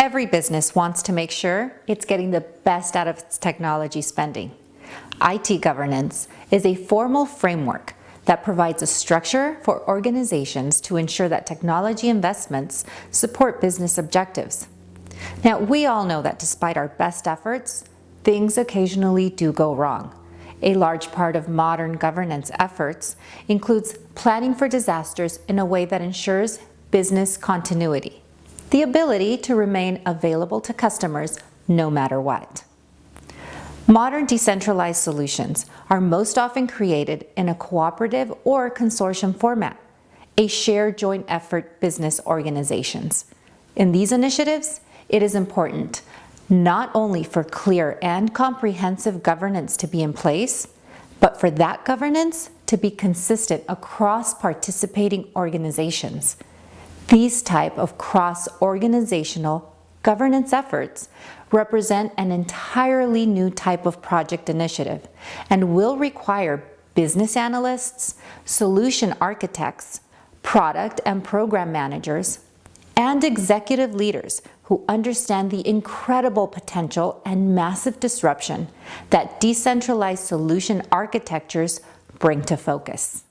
Every business wants to make sure it's getting the best out of its technology spending. IT governance is a formal framework that provides a structure for organizations to ensure that technology investments support business objectives. Now, we all know that despite our best efforts, things occasionally do go wrong. A large part of modern governance efforts includes planning for disasters in a way that ensures business continuity, the ability to remain available to customers no matter what. Modern decentralized solutions are most often created in a cooperative or consortium format, a shared joint effort business organizations. In these initiatives, it is important not only for clear and comprehensive governance to be in place, but for that governance to be consistent across participating organizations. These type of cross-organizational governance efforts represent an entirely new type of project initiative and will require business analysts, solution architects, product and program managers, and executive leaders who understand the incredible potential and massive disruption that decentralized solution architectures bring to focus.